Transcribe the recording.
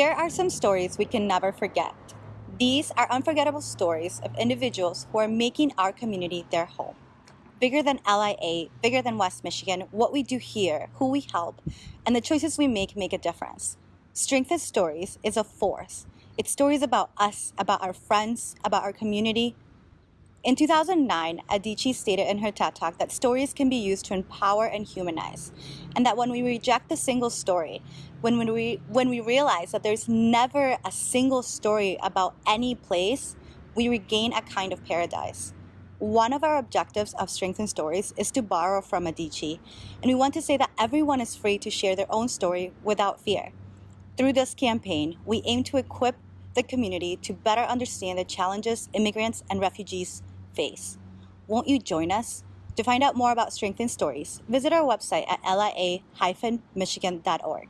There are some stories we can never forget. These are unforgettable stories of individuals who are making our community their home. Bigger than LIA, bigger than West Michigan, what we do here, who we help, and the choices we make make a difference. Strength in Stories is a force. It's stories about us, about our friends, about our community. In 2009, Adichie stated in her TED Talk that stories can be used to empower and humanize, and that when we reject a single story, when we, when we realize that there's never a single story about any place, we regain a kind of paradise. One of our objectives of Strength in Stories is to borrow from Adichie, and we want to say that everyone is free to share their own story without fear. Through this campaign, we aim to equip the community to better understand the challenges immigrants and refugees face. Won't you join us? To find out more about Strength in Stories, visit our website at lia-michigan.org.